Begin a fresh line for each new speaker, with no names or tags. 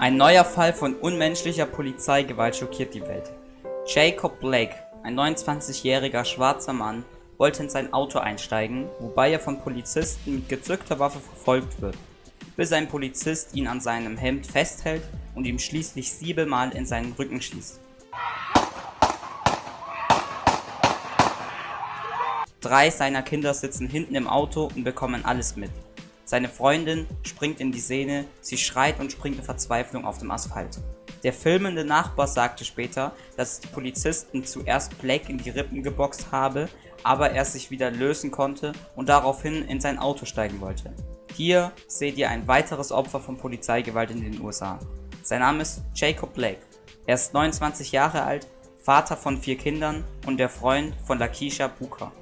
Ein neuer Fall von unmenschlicher Polizeigewalt schockiert die Welt. Jacob Blake, ein 29-jähriger schwarzer Mann, wollte in sein Auto einsteigen, wobei er von Polizisten mit gezückter Waffe verfolgt wird, bis ein Polizist ihn an seinem Hemd festhält und ihm schließlich siebenmal in seinen Rücken schießt. Drei seiner Kinder sitzen hinten im Auto und bekommen alles mit. Seine Freundin springt in die Szene, sie schreit und springt in Verzweiflung auf dem Asphalt. Der filmende Nachbar sagte später, dass die Polizisten zuerst Blake in die Rippen geboxt habe, aber er sich wieder lösen konnte und daraufhin in sein Auto steigen wollte. Hier seht ihr ein weiteres Opfer von Polizeigewalt in den USA. Sein Name ist Jacob Blake. Er ist 29 Jahre alt, Vater von vier Kindern und der Freund von Lakisha Booker.